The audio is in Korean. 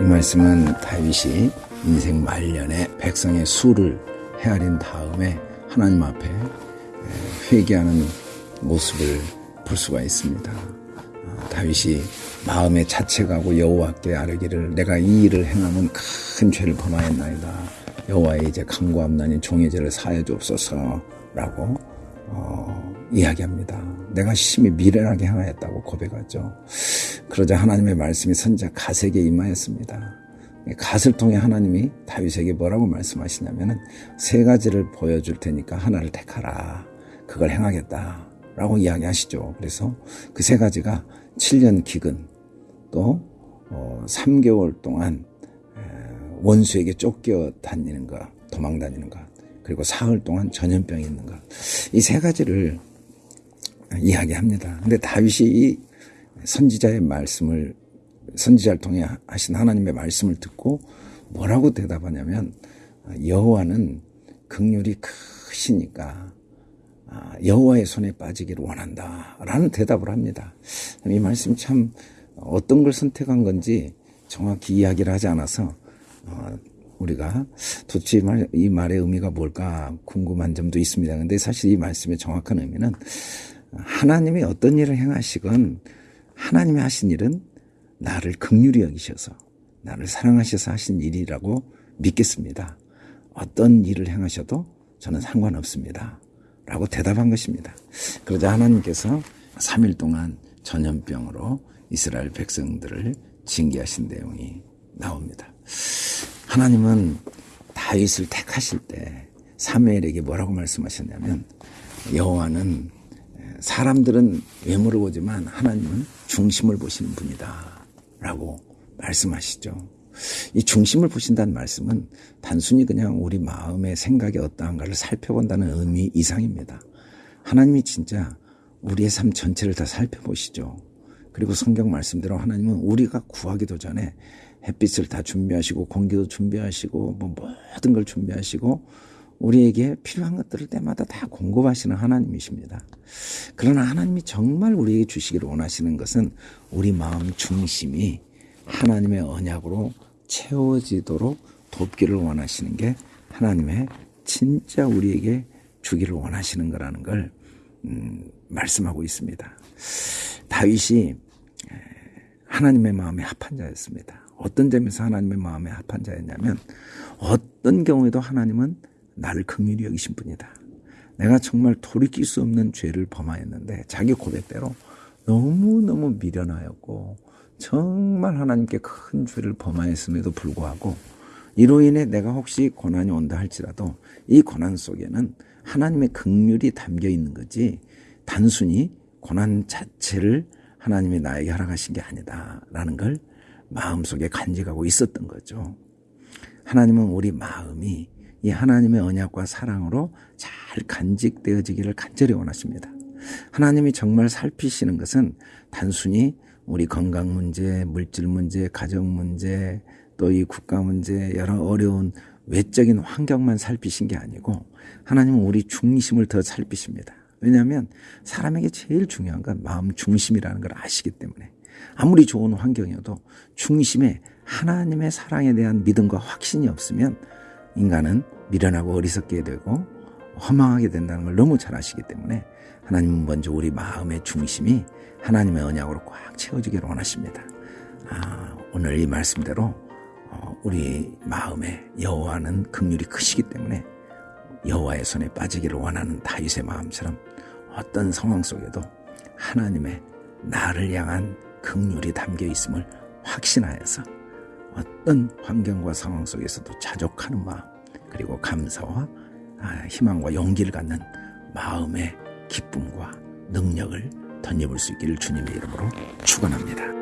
이 말씀은 다윗이 인생 말년에 백성의 수를 헤아린 다음에 하나님 앞에 회개하는 모습을 볼 수가 있습니다. 아, 다윗이 마음에 자책하고 여호와께 아뢰기를 내가 이 일을 행하면 큰 죄를 범하였나이다. 여호와의 이제 강구함나니 종의 죄를 사해 주옵소서라고 어, 이야기합니다. 내가 심히 미련하게 행하였다고 고백하죠. 그러자 하나님의 말씀이 선자 가세게 임하였습니다. 갓을 통해 하나님이 다윗에게 뭐라고 말씀하시냐면은 세 가지를 보여줄 테니까 하나를 택하라. 그걸 행하겠다. 라고 이야기하시죠. 그래서 그 세 가지가 7년 기근 또 3개월 어, 동안 원수에게 쫓겨 다니는 것, 도망 다니는 것, 그리고 사흘 동안 전염병이 있는 것. 이 세 가지를 이야기합니다. 근데 다윗이 이 선지자의 말씀을 선지자를 통해 하신 하나님의 말씀을 듣고 뭐라고 대답하냐면 여호와는 극률이 크시니까 아, 여호와의 손에 빠지기를 원한다라는 대답을 합니다. 이 말씀 참 어떤 걸 선택한 건지 정확히 이야기를 하지 않아서 어, 우리가 도대체 이 말의 의미가 뭘까 궁금한 점도 있습니다. 근데 사실 이 말씀의 정확한 의미는 하나님이 어떤 일을 행하시건 하나님이 하신 일은 나를 극률히 여기셔서 나를 사랑하셔서 하신 일이라고 믿겠습니다. 어떤 일을 행하셔도 저는 상관없습니다. 라고 대답한 것입니다. 그러자 하나님께서 3일 동안 전염병으로 이스라엘 백성들을 징계하신 내용이 나옵니다. 하나님은 다윗을 택하실 때 사무엘에게 뭐라고 말씀하셨냐면 여호와는 사람들은 외모를 보지만 하나님은 중심을 보시는 분이다. 라고 말씀하시죠. 이 중심을 보신다는 말씀은 단순히 그냥 우리 마음의 생각이 어떠한가를 살펴본다는 의미 이상입니다. 하나님이 진짜 우리의 삶 전체를 다 살펴보시죠. 그리고 성경 말씀대로 하나님은 우리가 구하기도 전에 햇빛을 다 준비하시고 공기도 준비하시고 뭐 모든 걸 준비하시고 우리에게 필요한 것들을 때마다 다 공급하시는 하나님이십니다. 그러나 하나님이 정말 우리에게 주시기를 원하시는 것은 우리 마음 중심이 하나님의 언약으로 채워지도록 돕기를 원하시는 게 하나님의 진짜 우리에게 주기를 원하시는 거라는 걸 음, 말씀하고 있습니다. 다윗이 하나님의 마음에 합한 자였습니다. 어떤 점에서 하나님의 마음에 합한 자였냐면 어떤 경우에도 하나님은 나를 긍휼히 여기신 분이다. 내가 정말 돌이킬 수 없는 죄를 범하였는데 자기 고백대로 너무너무 미련하였고 정말 하나님께 큰 죄를 범하였음에도 불구하고 이로 인해 내가 혹시 고난이 온다 할지라도 이 고난 속에는 하나님의 극률이 담겨 있는 거지 단순히 고난 자체를 하나님이 나에게 허락하신 게 아니다라는 걸 마음속에 간직하고 있었던 거죠. 하나님은 우리 마음이 이 하나님의 언약과 사랑으로 잘 간직되어지기를 간절히 원하십니다. 하나님이 정말 살피시는 것은 단순히 우리 건강 문제, 물질 문제, 가정 문제, 또 이 국가 문제, 여러 어려운 외적인 환경만 살피신 게 아니고 하나님은 우리 중심을 더 살피십니다. 왜냐하면 사람에게 제일 중요한 건 마음 중심이라는 걸 아시기 때문에 아무리 좋은 환경이어도 중심에 하나님의 사랑에 대한 믿음과 확신이 없으면 인간은 미련하고 어리석게 되고 허망하게 된다는 걸 너무 잘 아시기 때문에 하나님은 먼저 우리 마음의 중심이 하나님의 언약으로 꽉 채워지기를 원하십니다. 아, 오늘 이 말씀대로 어, 우리 마음에 여호와는 극률이 크시기 때문에 여호와의 손에 빠지기를 원하는 다윗의 마음처럼 어떤 상황 속에도 하나님의 나를 향한 극률이 담겨 있음을 확신하여서 어떤 환경과 상황 속에서도 자족하는 마음 그리고 감사와 아, 희망과 용기를 갖는 마음의 기쁨과 능력을 덧입을 수 있기를 주님의 이름으로 축원합니다.